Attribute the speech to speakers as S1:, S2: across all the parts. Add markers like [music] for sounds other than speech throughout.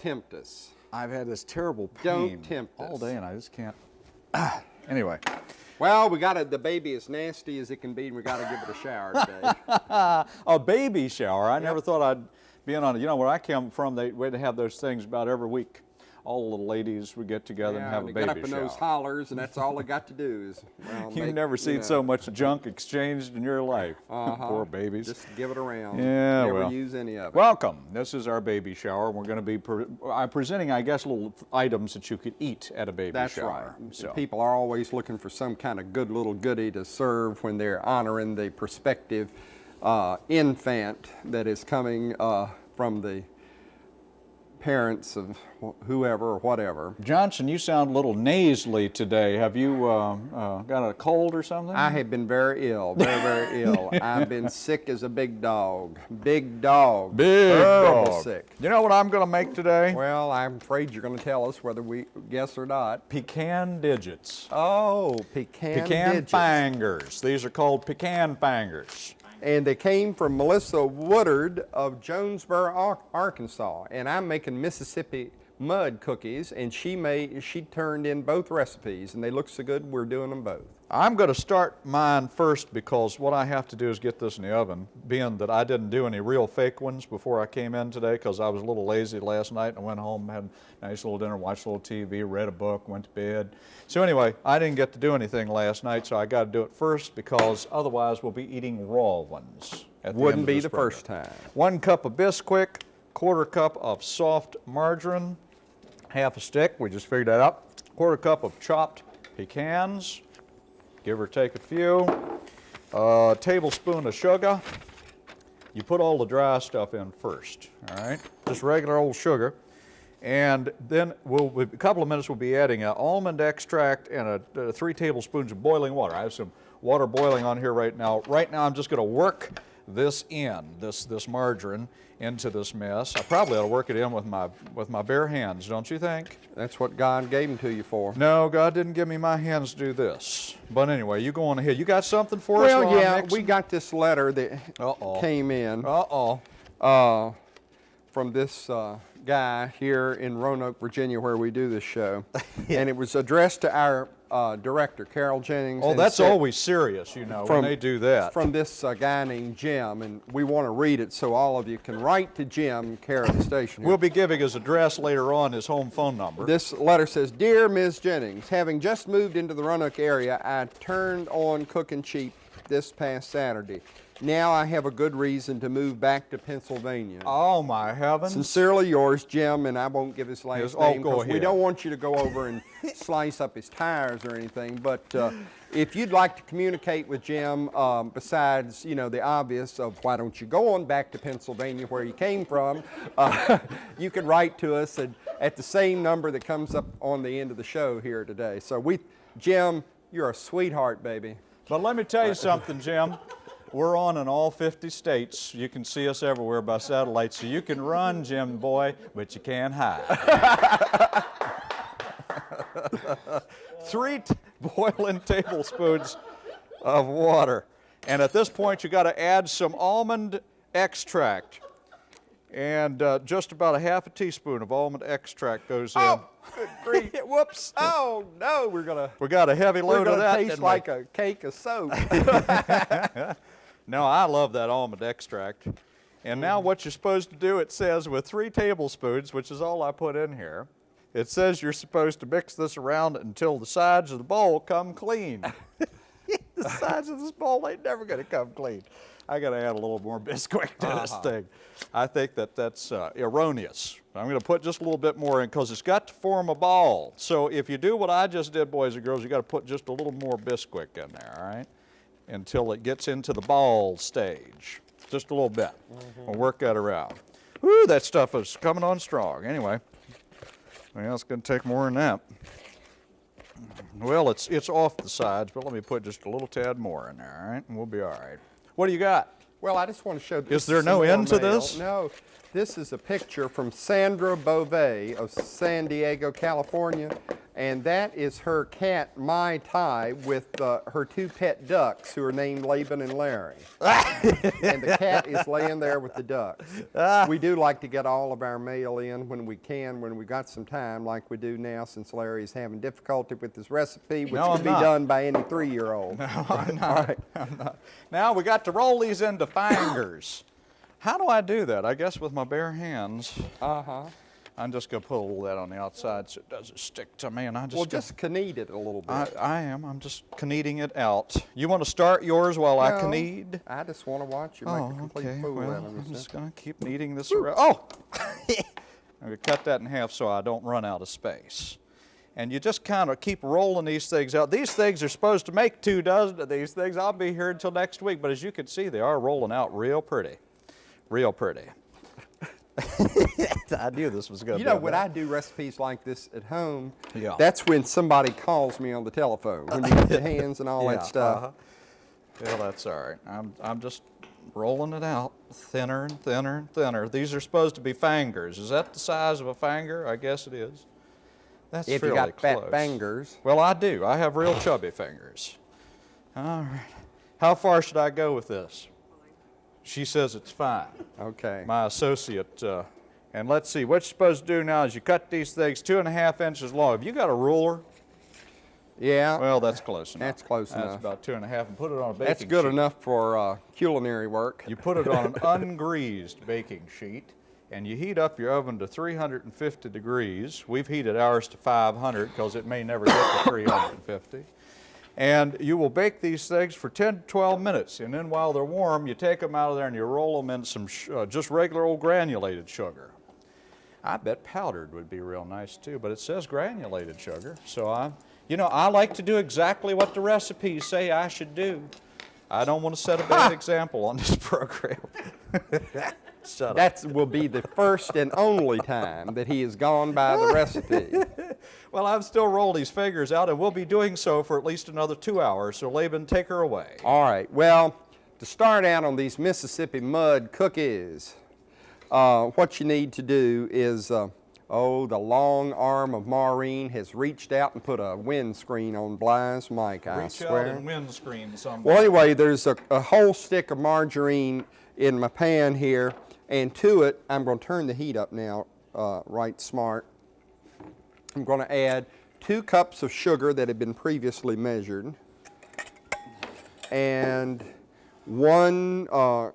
S1: Tempt us.
S2: I've had this terrible pain all day and I just can't. [clears throat] anyway,
S1: Well, we got to The baby as nasty as it can be, and we got to give it a shower today. [laughs]
S2: a baby shower. I never thought I'd be in on it. You know, where I come from, they would have those things about every week. All the ladies would get together and
S1: Yeah,
S2: have
S1: they
S2: a
S1: get
S2: baby
S1: up in those hollers, and that's all they got to do is. [laughs] Well,
S2: You've
S1: make-
S2: never
S1: you
S2: seen
S1: know,
S2: so much junk exchanged in your life. [laughs]
S1: uh-huh.
S2: Poor babies.
S1: Just give it around.
S2: Yeah,
S1: Never
S2: well.
S1: use any of it.
S2: Welcome. This is our baby shower. We're going to be pre I'm presenting, I guess, little items that you could eat at a baby
S1: That's
S2: shower.
S1: right.
S2: So.
S1: People are always looking for some kind of good little goodie to serve when they're honoring the prospective uh, infant that is coming uh, from the parents of whoever or whatever.
S2: Johnson, you sound a little nasally today. Have you uh, uh, got a cold or something?
S1: I have been very ill, very, very [laughs] ill. I've been sick as a big dog. Big dog.
S2: Big
S1: Terrible
S2: dog.
S1: sick.
S2: You know what I'm going to make today?
S1: Well, I'm afraid you're going to tell us whether we guess or not.
S2: Pecan digits.
S1: Oh, pecan,
S2: Pecan
S1: digits.
S2: fingers. These are called pecan fingers.
S1: And they came from Melissa Woodard of Jonesboro, Arkansas. And I'm making Mississippi mud cookies, and she made she turned in both recipes, and they look so good. We're doing them both.
S2: I'm going to start mine first because what I have to do is get this in the oven, being that I didn't do any real fake ones before I came in today because I was a little lazy last night and I went home, had a nice little dinner, watched a little TV, read a book, went to bed. So anyway, I didn't get to do anything last night, so I got to do it first because otherwise we'll be eating raw ones. the
S1: Wouldn't
S2: of
S1: be the
S2: program.
S1: first time.
S2: One cup of Bisquick, quarter cup of soft margarine, half a stick, we just figured that out. Quarter cup of chopped pecans, give or take a few. A tablespoon of sugar. You put all the dry stuff in first, all right? Just regular old sugar. And then we'll, a couple of minutes we'll be adding an almond extract and a, uh, three tablespoons of boiling water. I have some water boiling on here right now. Right now I'm just gonna work this in, this, this margarine into this mess. I probably ought to work it in with my, with my bare hands, don't you think?
S1: That's what God gave them to you for.
S2: No, God didn't give me my hands to do this. But anyway, you go on ahead. You got something for us?
S1: Well, yeah, we got this letter that
S2: Uh-oh.
S1: came in
S2: Uh-oh.
S1: uh, from this uh, guy here in Roanoke, Virginia, where we do this show, [laughs] and it was addressed to our uh, director, Carol Jennings.
S2: Oh, that's
S1: said-
S2: always serious, you know,
S1: from-
S2: when they do that.
S1: From this uh, guy named Jim, and we want to read it so all of you can write to Jim, care of the station.
S2: We'll be giving his address later on, his home phone number.
S1: This letter says, Dear Ms. Jennings, having just moved into the Roanoke area, I turned on Cooking Cheap this past Saturday. Now I have a good reason to move back to Pennsylvania.
S2: oh, my heavens.
S1: Sincerely yours, Jim, and I won't give his last
S2: Yes, oh,
S1: name
S2: go
S1: 'cause we don't want you to go over and [laughs] slice up his tires or anything. But uh, if you'd like to communicate with Jim, um, besides you know the obvious of why don't you go on back to Pennsylvania where you came from, uh, [laughs] you can write to us at, at the same number that comes up on the end of the show here today. So we, Jim, you're a sweetheart, baby.
S2: But let me tell you something, Jim. We're on in all 50 states. You can see us everywhere by satellite, so you can run, Jim boy, but you can't hide. [laughs] Three t- boiling tablespoons of water. And at this point, you got to add some almond extract. And uh, just about a half a teaspoon of almond extract goes in.
S1: Oh, good grief. [laughs]
S2: Whoops.
S1: Oh no, we're gonna
S2: We got a heavy load of that.
S1: taste
S2: didn't we?
S1: like a cake of soap. [laughs]
S2: No, I love that almond extract. And now
S1: Mm-hmm.
S2: what you're supposed to do, it says with three tablespoons, which is all I put in here, it says you're supposed to mix this around until the sides of the bowl come clean. [laughs] [laughs] the sides of this bowl ain't never gonna come clean. I gotta add a little more [laughs] Bisquick to this
S1: Uh-huh.
S2: thing. I think that that's uh, erroneous. I'm gonna put just a little bit more in because it's got to form a ball. So if you do what I just did, boys and girls, you gotta put just a little more Bisquick in there, all right? Until it gets into the ball stage. Just a little bit. Mm-hmm. We'll work that around. Whoo, that stuff is coming on strong. Anyway, well, it's gonna take more than that. Well, it's it's off the sides, but let me put just a little tad more in there, all right? And we'll be all right. What do you got?
S1: Well, I just want to show.
S2: Is there no
S1: more
S2: end to this?
S1: No, this is a picture from Sandra Bove of San Diego, California, And that is her cat, Mai Tai, with uh, her two pet ducks who are named Laban and Larry. [laughs] and the cat is laying there with the ducks. we do like to get all of our mail in when we can, when we got some time, like we do now since Larry is having difficulty with his recipe, which
S2: No,
S1: can be
S2: not.
S1: done by any three-year-old.
S2: I'm [laughs] not. I'm not. Now we got to roll these into fingers. How do I do that? I guess with my bare hands.
S1: Uh-huh.
S2: I'm just gonna put a little of that on the outside so it doesn't stick to me, and I just.
S1: Well, just knead it a little bit.
S2: I, I am. I'm just kneading it out. You want to start yours while I
S1: No,
S2: knead?
S1: I just want to watch you make
S2: Oh,
S1: a complete
S2: okay.
S1: fool
S2: Well,
S1: out of
S2: I'm just gonna keep kneading this around. Oh! [laughs] I'm gonna cut that in half so I don't run out of space. And you just kind of keep rolling these things out. These things are supposed to make two dozen of these things. I'll be here until next week, but as you can see, they are rolling out real pretty. Real pretty. I knew this was going to
S1: You know, when. I do recipes like this at home,
S2: Yeah.
S1: that's when somebody calls me on the telephone, when you get the [laughs] hands and all
S2: Yeah,
S1: that stuff.
S2: uh-huh. Yeah, that's all right. I'm, I'm just rolling it out thinner and thinner and thinner. These are supposed to be fingers. Is that the size of a finger? I guess it is. That's
S1: If you
S2: fairly
S1: got fat fingers.
S2: Well, I do. I have real chubby fingers. All right. How far should I go with this? She says it's fine.
S1: Okay.
S2: My associate. Uh, and let's see, what you're supposed to do now is you cut these things two and a half inches long. Have you got a ruler?
S1: yeah,
S2: Well, that's close enough.
S1: That's close
S2: That's
S1: enough.
S2: about two and a half, and put it on a baking
S1: that's good
S2: sheet.
S1: enough for uh, culinary work.
S2: You put it on an [laughs] ungreased baking sheet, and you heat up your oven to 350 degrees. We've heated ours to 500 because it may never get to 350. And you will bake these things for 10 to 12 minutes. And then while they're warm, you take them out of there and you roll them in some sh- uh, just regular old granulated sugar. I bet powdered would be real nice too, but it says granulated sugar. So I, you know, I like to do exactly what the recipes say I should do. I don't want to set a bad example on this [laughs] program.
S1: That will be the first and only time that he has gone by the recipe.
S2: Well, I've still rolled these figures out, and we'll be doing so for at least another two hours. So, Laban, take her away.
S1: All right. Well, to start out on these Mississippi mud cookies, uh, what you need to do is, uh, oh, the long arm of Maureen has reached out and put a windscreen on Bly's mic, I
S2: Reach
S1: swear.
S2: out and windscreen somebody.
S1: Well, anyway, there's a, a whole stick of margarine in my pan here, and to it, I'm going to turn the heat up now, uh, right smart. I'm going to add two cups of sugar that had been previously measured, and one uh,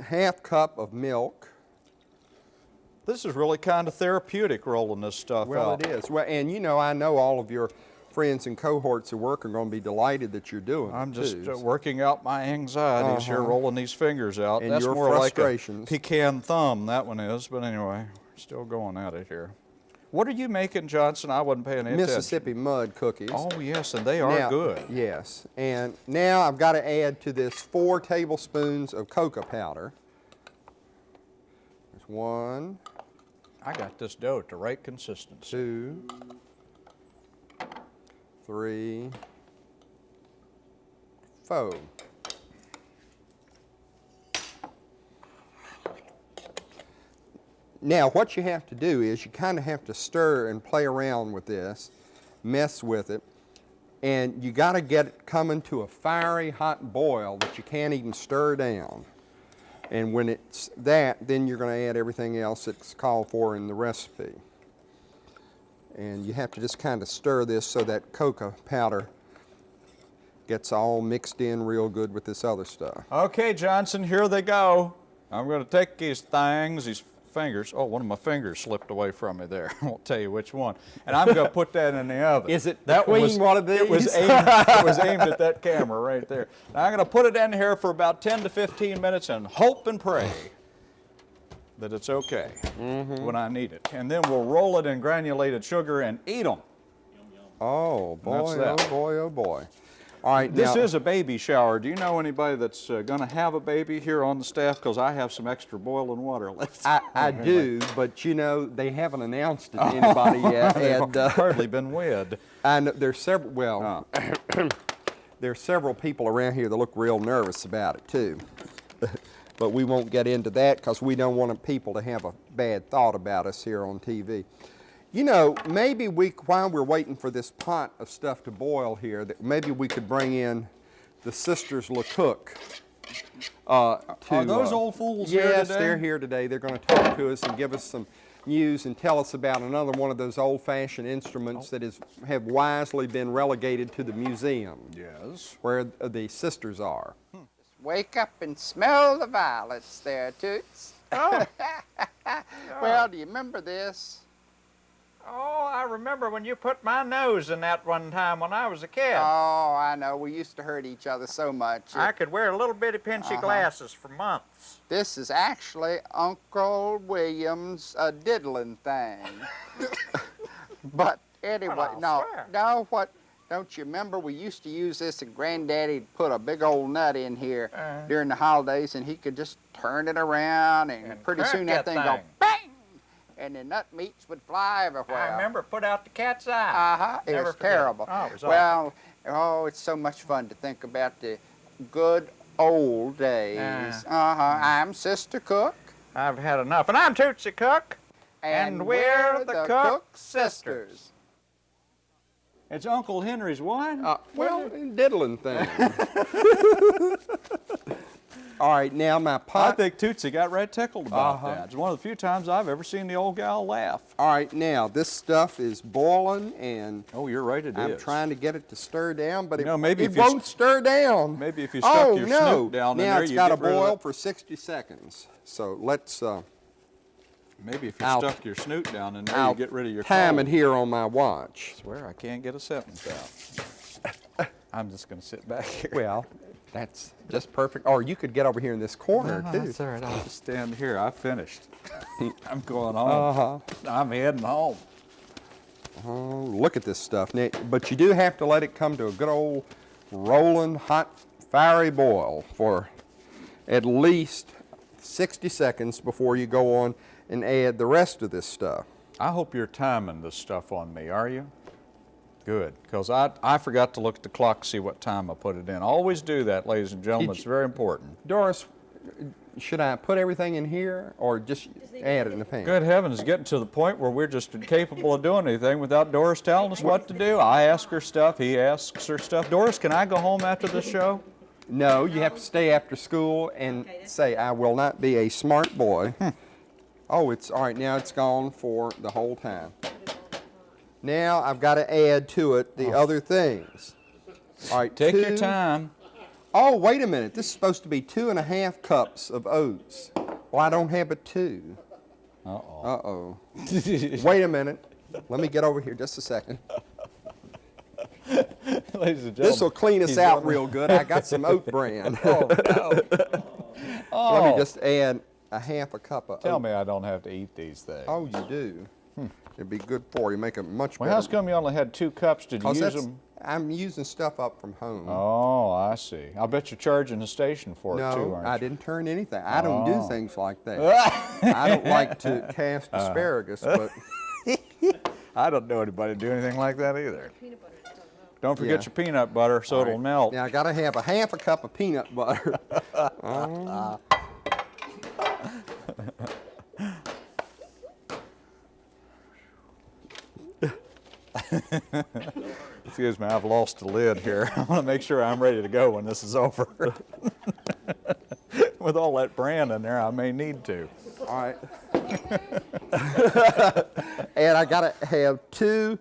S1: half cup of milk.
S2: This is really kind of therapeutic rolling this stuff
S1: Well,
S2: out.
S1: it is. Well, and you know, I know all of your friends and cohorts at work are going to be delighted that you're doing
S2: I'm just uh, working out my anxieties here,
S1: Uh-huh.
S2: rolling these fingers out.
S1: And
S2: That's more like a pecan thumb, that one is. But anyway, still going at it here. What are you making, Johnson? I wasn't paying any
S1: Mississippi mud cookies.
S2: Oh, yes, and they are
S1: Now-
S2: good.
S1: Yes, and now I've got to add to this four tablespoons of cocoa powder. There's one,
S2: I got this dough at the right consistency.
S1: two, three, four. Now, what you have to do is you kind of have to stir and play around with this, mess with it, and you got to get it coming to a fiery hot boil that you can't even stir down. And when it's that, then you're going to add everything else that's called for in the recipe. And you have to just kind of stir this so that cocoa powder gets all mixed in real good with this other stuff.
S2: Okay, Johnson, here they go. I'm going to take these things, these fingers. Oh, one of my fingers slipped away from me there. [laughs] I won't tell you which one. And I'm going to put that in the oven. [laughs]
S1: Is it
S2: that was,
S1: one of
S2: It was,
S1: these?
S2: aimed, [laughs] it was aimed at that camera right there. Now I'm going to put it in here for about 10 to 15 minutes and hope and pray that it's okay
S1: Mm-hmm.
S2: when I need it. And then we'll roll it in granulated sugar and eat them.
S1: Oh, boy, oh, boy, oh, boy. All right,
S2: This
S1: now,
S2: is a baby shower. Do you know anybody that's uh, going to have a baby here on the staff? Because I have some extra boiling water [laughs] left.
S1: I, I do, but you know, they haven't announced it to anybody [laughs] yet.
S2: They've
S1: And uh,
S2: hardly been wed.
S1: I know there's several, well, [clears throat] there's several people around here that look real nervous about it too. [laughs] but we won't get into that because we don't want people to have a bad thought about us here on TV. You know, maybe we, while we're waiting for this pot of stuff to boil here, that maybe we could bring in the sisters LeCook. Uh, to,
S2: Are those
S1: uh,
S2: old fools here today?
S1: yes, they're here today. They're going to talk to us and give us some news and tell us about another one of those old-fashioned instruments
S2: Oh.
S1: that is have wisely been relegated to the museum,
S2: Yes.
S1: where the sisters are.
S3: Wake up and smell the violets there, Toots.
S2: Oh. [laughs]
S3: well, do you remember this?
S2: Oh, I remember when you put my nose in that one time when I was a kid.
S3: Oh, I know. We used to hurt each other so much.
S2: I could wear a little bitty pinchy
S3: Uh-huh.
S2: glasses for months.
S3: This is actually Uncle William's uh, diddling thing. [laughs] but anyway,
S2: Well,
S3: no,
S2: swear.
S3: no, what? Don't you remember we used to use this and Granddaddy'd put a big old nut in here
S2: Uh-huh.
S3: during the holidays and he could just turn it around and,
S2: And
S3: pretty soon that
S2: that
S3: thing, go bang and the nut meats would fly everywhere.
S2: I remember put out the cat's eye.
S3: Uh-huh. It
S2: Never
S3: was
S2: forget
S3: terrible.
S2: Oh, it was awful.
S3: well, oh, it's so much fun to think about the good old days.
S2: Uh.
S3: Uh-huh. I'm Sister Cook.
S2: I've had enough. And I'm Tootsie Cook. And we're the Cook sisters. It's Uncle Henry's what?
S1: Uh, well, diddling thing. [laughs] All right, now my
S2: I think Tootsie got right tickled about
S1: Uh-huh.
S2: that. It's one of the few times I've ever seen the old gal laugh.
S1: All right, now this stuff is boiling, and
S2: Oh, you're right, it
S1: I'm trying to get it to stir down, but it,
S2: know, maybe
S1: it
S2: if you
S1: won't stir down.
S2: Maybe if you stuck
S1: oh
S2: your
S1: no!
S2: snoot down
S1: now
S2: in there,
S1: it's
S2: you
S1: got to
S2: get rid of
S1: boil for 60 seconds. So let's uh,
S2: Maybe if you
S1: I'll-
S2: stuck your snoot down in there,
S1: I'll
S2: you get rid of your
S1: time
S2: cold.
S1: here on my watch.
S2: swear I can't get a sentence out. [laughs] I'm just going to sit back here.
S1: Well, that's just perfect. Or you could get over here in this corner
S2: No,
S1: too.
S2: that's all right. I'll just stand here. I finished. [laughs] I'm going
S1: Uh
S2: home.
S1: huh.
S2: I'm heading home.
S1: Oh, look at this stuff. Now, but you do have to let it come to a good old rolling, hot, fiery boil for at least 60 seconds before you go on and add the rest of this stuff.
S2: I hope you're timing this stuff on me, are you? Good, because I, I forgot to look at the clock to see what time I put it in. Always do that, ladies and gentlemen.
S1: Did
S2: It's very important.
S1: Doris, should I put everything in here or just add it in the pan?
S2: Good heavens, getting to the point where we're just incapable of doing anything without Doris telling us what to do. I ask her stuff, he asks her stuff. Doris, can I go home after the show?
S1: No, you have to stay after school and say, I will not be a smart boy. Hmm. oh, it's all right. Now it's gone for the whole time. Now I've got to add to it the oh. other things. All right,
S2: Take your time.
S1: Oh, wait a minute. This is supposed to be two and a half cups of oats. Well, I don't have a two.
S2: Uh-oh.
S1: Uh-oh. [laughs] wait a minute. Let me get over here just a second. [laughs]
S2: ladies and gentlemen.
S1: This will clean us out real good. I got some oat [laughs] bran.
S2: Oh, no.
S1: Let
S2: Oh.
S1: me just add a half a cup of
S2: Tell
S1: oat.
S2: me I don't have to eat these things.
S1: Oh, you do. It'd be good for you. Make it much
S2: Well,
S1: better.
S2: how's come you only had two cups? Did you
S1: 'Cause
S2: use them?
S1: I'm using stuff up from home.
S2: Oh, I see. I bet you're charging the station for it too, aren't you?
S1: I didn't turn anything. I don't do
S2: Oh.
S1: things like that. [laughs] I don't like to cast
S2: Uh-huh.
S1: asparagus, but [laughs] [laughs]
S2: I don't know anybody do anything like that either. Don't forget
S1: Yeah.
S2: your peanut butter so
S1: All
S2: it'll melt.
S1: Now I got to have a half a cup of peanut butter. Um, [laughs]
S2: Excuse me, I've lost the lid here. [laughs] I want to make sure I'm ready to go when this is over. [laughs] With all that brand in there, I may need to.
S1: all right. and I got to have two.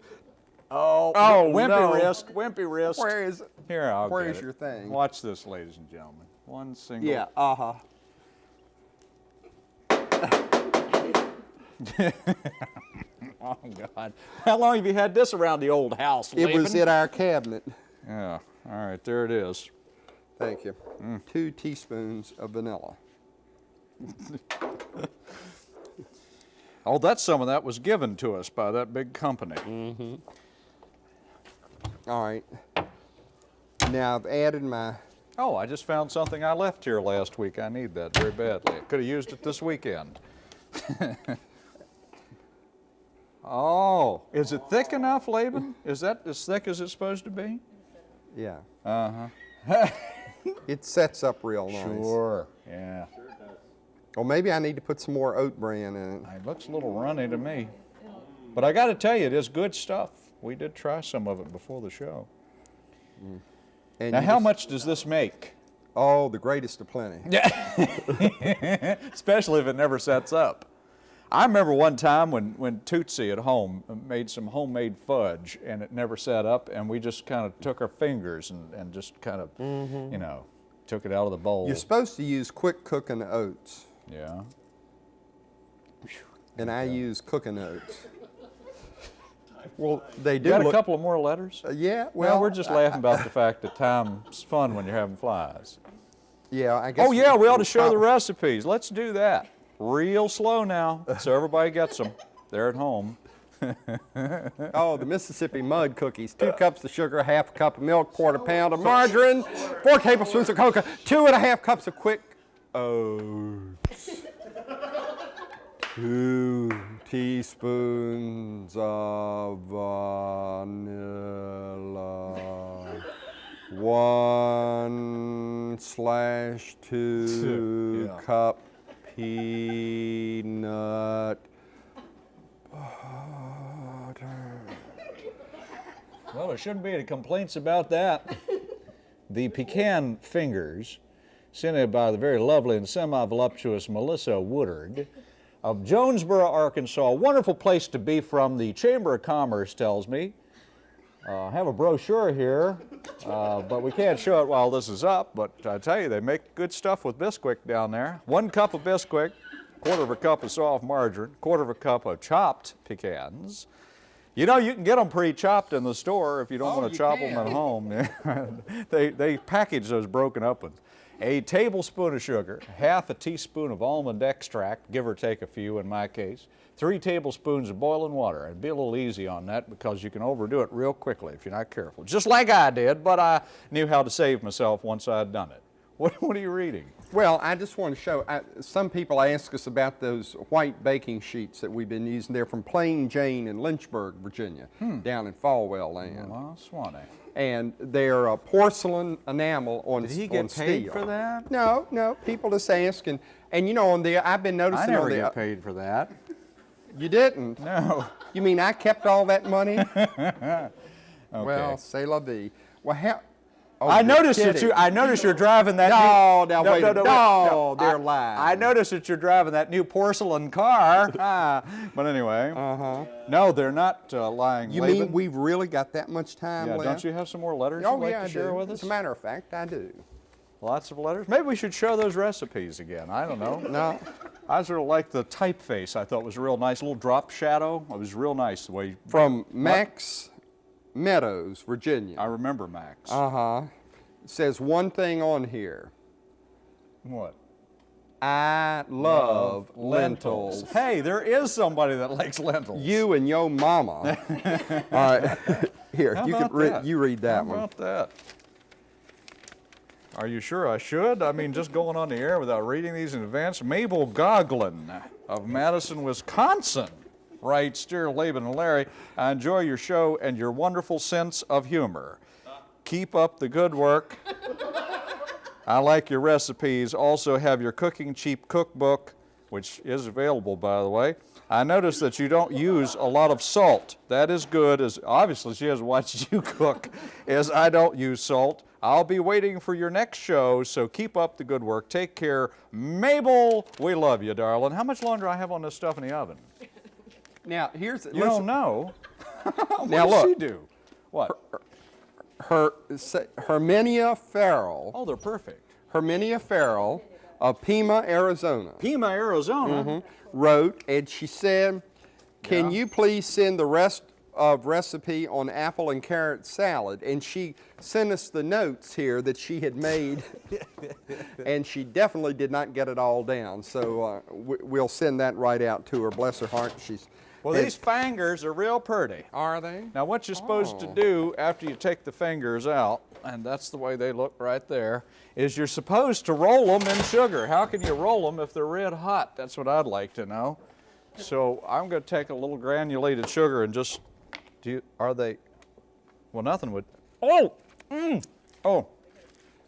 S2: Oh,
S1: Oh,
S2: wimpy
S1: no.
S2: wrist, wimpy wrist.
S1: Where is? it?
S2: Here, I'll
S1: where is your thing?
S2: Watch this, ladies and gentlemen. One single.
S1: Yeah. Uh huh. [laughs]
S2: Oh God. How long have you had this around the old house?
S1: It was in our cabinet.
S2: Yeah. All right, there it is.
S1: Thank you.
S2: Mm.
S1: Two teaspoons of vanilla. [laughs]
S2: Oh, that's some of that was given to us by that big company.
S1: Mm -hmm. All right. Now I've added my.
S2: Oh, I just found something I left here last week. I need that very badly. I could have used it this weekend. [laughs] oh, is it thick enough, Laban? Is that as thick as it's supposed to be?
S1: Yeah.
S2: Uh huh. [laughs]
S1: It sets up real nice.
S2: Sure. Yeah.
S1: Well, maybe I need to put some more oat bran in it.
S2: It looks a little runny to me. But I got to tell you, it is good stuff. We did try some of it before the show.
S1: And
S2: Now, how
S1: just-
S2: much does this make?
S1: Oh, the greatest of plenty. Yeah. [laughs]
S2: Especially if it never sets up. I remember one time when, when Tootsie at home made some homemade fudge and it never set up, and we just kind of took our fingers and, and just kind of, you know, took it out of the bowl.
S1: You're supposed to use quick cooking oats,
S2: yeah.
S1: and I use cooking oats. [laughs] Well, they
S2: You
S1: do
S2: got a couple of more letters?
S1: uh, yeah,
S2: well,
S1: well,
S2: we're just
S1: I-
S2: laughing about the fact that time's fun when you're having flies.
S1: Yeah, I guess.
S2: Oh yeah, we ought to show the recipes. Let's do that. Real slow now, so everybody gets them. They're at home. [laughs]
S1: Oh, the Mississippi mud cookies. Two uh. cups of sugar, half a cup of milk, quarter pound of margarine, four tablespoons of cocoa, two and a half cups of quick oats, two teaspoons of vanilla, one slash two [laughs]
S2: Yeah.
S1: cup peanut butter.
S2: Well, there shouldn't be any complaints about that. [laughs] the pecan fingers, sent in by the very lovely and semi-voluptuous Melissa Woodard of Jonesboro, Arkansas. A wonderful place to be from. The Chamber of Commerce tells me. Uh, I have a brochure here, uh, but we can't show it while this is up. But I tell you, they make good stuff with Bisquick down there. One cup of Bisquick, quarter of a cup of soft margarine, quarter of a cup of chopped pecans. You know, you can get them pre-chopped in the store if you don't
S1: Oh,
S2: want to chop
S1: can.
S2: them at home. [laughs] they, they package those broken up ones. A tablespoon of sugar, half a teaspoon of almond extract, give or take a few in my case, three tablespoons of boiling water. And be a little easy on that because you can overdo it real quickly if you're not careful. Just like I did, but I knew how to save myself once I'd done it. What, what are you reading?
S1: Well, I just want to show, I, some people ask us about those white baking sheets that we've been using. They're from Plain Jane in Lynchburg, Virginia, down in Falwell Land.
S2: Well, Swanee.
S1: And they're uh, porcelain enamel on, steel.
S2: Did he get paid
S1: steel.
S2: for that?
S1: No, no, people just asking. And you know, on the, I've been
S2: I
S1: noticing
S2: never
S1: on the,
S2: get paid for that.
S1: You didn't?
S2: No. [laughs]
S1: You mean I kept all that money? [laughs]
S2: Okay.
S1: Well, say la vie. Well, how? Oh,
S2: I noticed that you. I noticed you're driving that.
S1: No,
S2: new,
S1: now wait a minute. No, they're
S2: I,
S1: lying.
S2: I noticed that you're driving that new porcelain car. [laughs] ah, but anyway. Uh huh. No, they're not uh, lying.
S1: You
S2: Laban.
S1: mean we've really got that much time
S2: Yeah.
S1: left?
S2: Don't you have some more letters
S1: Oh
S2: you'd like
S1: yeah,
S2: to
S1: I
S2: share
S1: do.
S2: with us?
S1: As a matter of fact, I do.
S2: Lots of letters. Maybe we should show those recipes again. I don't know.
S1: No.
S2: I sort of like the typeface. I thought was real nice. A little drop shadow. It was real nice the way. You,
S1: From Max Meadows, Virginia.
S2: I remember Max.
S1: Uh huh. It says one thing on here.
S2: what?
S1: I love lentils.
S2: Hey, there is somebody that likes lentils.
S1: You and your mama. All right. [laughs] [laughs] Here,
S2: How
S1: you can read.
S2: that?
S1: You read that
S2: How
S1: one.
S2: about that? Are you sure I should? I mean, just going on the air without reading these in advance. Mabel Goglin of Madison, Wisconsin writes, Dear Laban and Larry, I enjoy your show and your wonderful sense of humor. Keep up the good work. I like your recipes. Also have your Cooking Cheap cookbook, which is available, by the way. I noticed that you don't use a lot of salt. That is good, as obviously she has watched [laughs] you cook, as I don't use salt. I'll be waiting for your next show, so keep up the good work. Take care. Mabel, we love you, darling. How much longer do I have on this stuff in the oven?
S1: Now, here's
S2: You
S1: listen,
S2: don't know. [laughs] what
S1: Now,
S2: does she
S1: look.
S2: do? What?
S1: her say- Herminia Farrell.
S2: Oh, they're perfect.
S1: Herminia Farrell of Pima, Arizona.
S2: Pima, Arizona.
S1: wrote and she said, Can
S2: Yeah.
S1: you please send the rest of recipe on apple and carrot salad? And she sent us the notes here that she had made, [laughs] and she definitely did not get it all down. So uh, we, we'll send that right out to her. Bless her heart. She's
S2: Well,
S1: had-
S2: these fingers are real pretty.
S1: are they?
S2: Now, what you're supposed to
S1: Oh.
S2: do after you take the fingers out, and that's the way they look right there, is you're supposed to roll them in sugar. How can you roll them if they're red hot? That's what I'd like to know. So I'm going to take a little granulated sugar and just, do you, are they, well, nothing would, oh, mm, oh,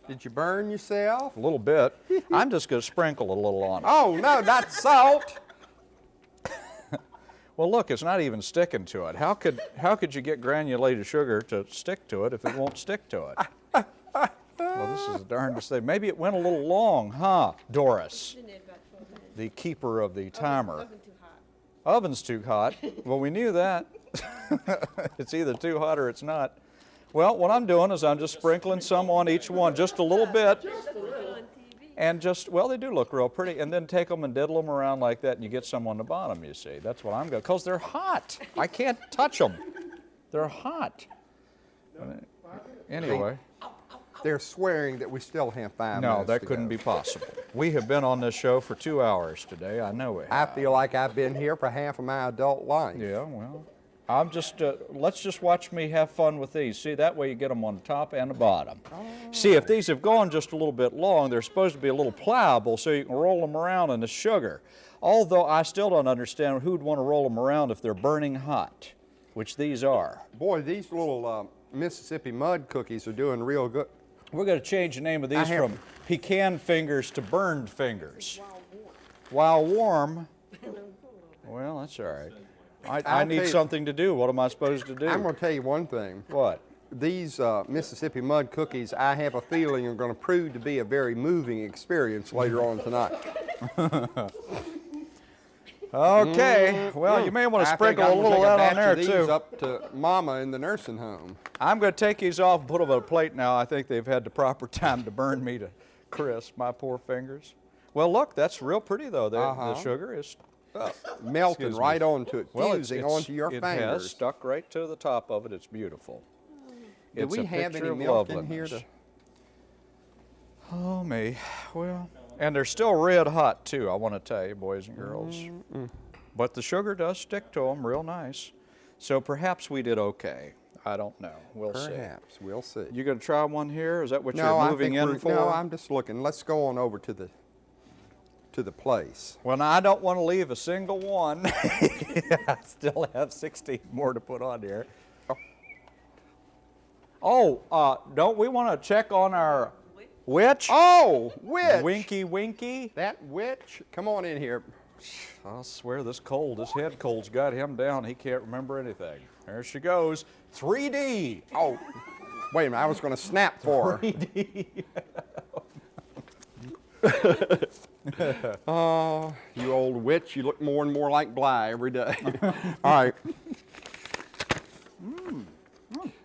S1: Did you burn yourself?
S2: a little bit. [laughs] I'm just going to sprinkle a little on it.
S1: Oh no, not salt.
S2: Well, look, it's not even sticking to it. How could, how could you get granulated sugar to stick to it if it won't stick to it? Well, this is the darndest thing. Maybe it went a little long, huh, Doris,
S4: Been there about 12 minutes.
S2: the keeper of the timer.
S4: Oven too hot.
S2: Oven's too hot. Well, we knew that. [laughs] it's either too hot or it's not. Well, what I'm doing is I'm just sprinkling some on each one, just a little bit. And just, well, they do look real pretty, and then take them and diddle them around like that, and you get some on the bottom, you see. That's what I'm going, to, because they're hot. I can't touch them. They're hot. Anyway,
S1: They're swearing that we still have five
S2: no,
S1: minutes
S2: that
S1: to
S2: couldn't
S1: go.
S2: be possible. We have been on this show for two hours today. I know it.
S1: I feel like I've been here for half of my adult life.
S2: Yeah, well, I'm just, uh, let's just watch me have fun with these. See, that way you get them on the top and the bottom. See, if these have gone just a little bit long, they're supposed to be a little pliable so you can roll them around in the sugar. Although I still don't understand who'd want to roll them around if they're burning hot, which these are.
S1: Boy, these little uh, Mississippi mud cookies are doing real good.
S2: We're going to change the name of these from pecan fingers to burned fingers. While warm. While warm. [laughs] Well, that's all right. I, I need something to do. What am I supposed to do?
S1: I'm going to tell you one thing.
S2: what?
S1: These uh, Mississippi mud cookies, I have a feeling, are going to prove to be a very moving experience later on tonight. [laughs]
S2: Okay, well, you may want to
S1: Mm-hmm. I
S2: sprinkle a little that on there too.
S1: up to Mama in the nursing home.
S2: I'm going to take these off and put them on a plate now. I think they've had the proper [laughs] time to burn me to crisp, my poor fingers. Well, look, that's real pretty though.
S1: Uh-huh.
S2: the sugar is Oh, [laughs] melting
S1: right onto it,
S2: well,
S1: fusing
S2: it's-
S1: onto your
S2: it
S1: fingers.
S2: stuck right to the top of it. It's beautiful.
S1: Do
S2: It's
S1: we
S2: a
S1: have any
S2: of
S1: milk in here? To,
S2: Oh me, well, and they're still red hot too. I want to tell you, boys and girls. But the sugar does stick to them real nice. So perhaps we did okay. I don't know. We'll see.
S1: perhaps we'll see.
S2: You gonna try one here? Is that what
S1: no,
S2: you're moving in for?
S1: No, I'm just looking. Let's go on over to the to the place.
S2: Well, now, I don't want to leave a single one. [laughs] I still have 16 more to put on here. Oh, uh, don't we want to check on our witch?
S1: Oh, witch!
S2: Winky Winky.
S1: That witch! Come on in here.
S2: I swear this cold, this head cold's got him down. He can't remember anything. There she goes. 3D.
S1: Oh, wait a minute. I was going to snap for her. [laughs] Oh, [laughs] you old witch! You look more and more like Bly every day. [laughs] All right. Mm.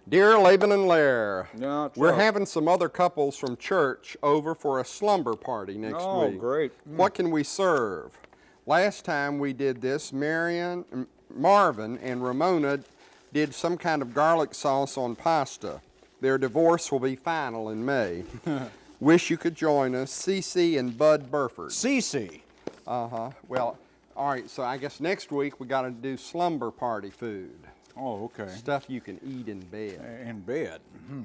S1: Dear Laban and Lair,
S2: No,
S1: we're having some other couples from church over for a slumber party next
S2: Oh,
S1: week.
S2: Oh, great. Mm.
S1: What can we serve? Last time we did this, Marion, Marvin and Ramona did some kind of garlic sauce on pasta. Their divorce will be final in May. [laughs] Wish you could join us, CC and Bud Burford.
S2: CC?
S1: Uh-huh. Well, all right, so I guess next week we got to do slumber party food.
S2: Oh, okay.
S1: Stuff you can eat in bed.
S2: In bed. Mhm.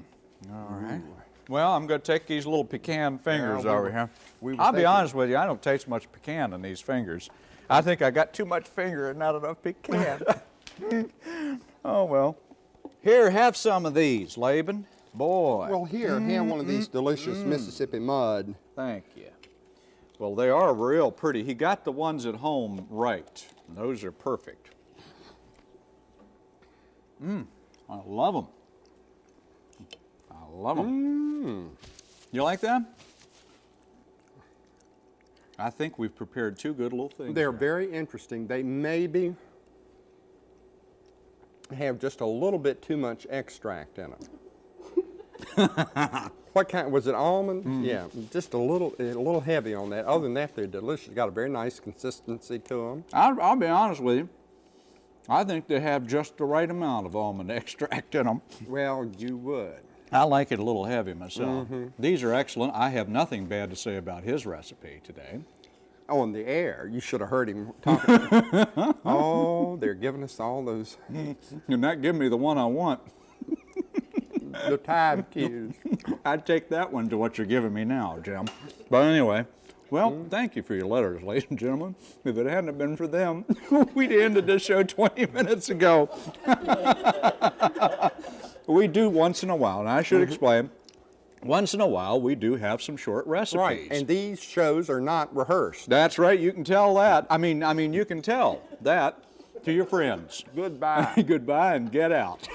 S2: All right. Well, I'm going to take these little pecan fingers
S1: we
S2: over here.
S1: we
S2: I'll be honest with you, I don't taste much pecan in these fingers. I think I got too much finger and not enough pecan. [laughs] [laughs] oh, well. Here, have some of these, Laban. Boy,
S1: Well, here, have one of these delicious Mississippi mud.
S2: thank you. Well, they are real pretty. He got the ones at home right. Those are perfect. Mmm, I love them. I love them. Mm. You like that? I think we've prepared two good little things.
S1: They're
S2: here.
S1: very interesting. They maybe have just a little bit too much extract in them. [laughs] what kind? Was it almond?
S2: Mm.
S1: Yeah, just a little, a little heavy on that. Other than that, they're delicious. Got a very nice consistency to them.
S2: I'll, I'll be honest with you. I think they have just the right amount of almond [laughs] extract in them.
S1: Well, you would.
S2: I like it a little heavy myself.
S1: Mm-hmm.
S2: These are excellent. I have nothing bad to say about his recipe today.
S1: Oh, in the air. You should have heard him [laughs] talking. oh, they're giving us all those
S2: You're not giving me the one I want.
S1: The time [laughs] cues.
S2: I'd take that one to what you're giving me now, Jim. But anyway, well, mm. thank you for your letters, [laughs] ladies and gentlemen. If it hadn't been for them, [laughs] we'd ended this show 20 minutes ago. we do once in a while, and I should mm-hmm. explain. Once in a while, we do have some short recipes.
S1: Right, and these shows are not rehearsed.
S2: That's right. You can tell that. I mean, I mean, you can tell that to your friends.
S1: Goodbye.
S2: Goodbye and get out.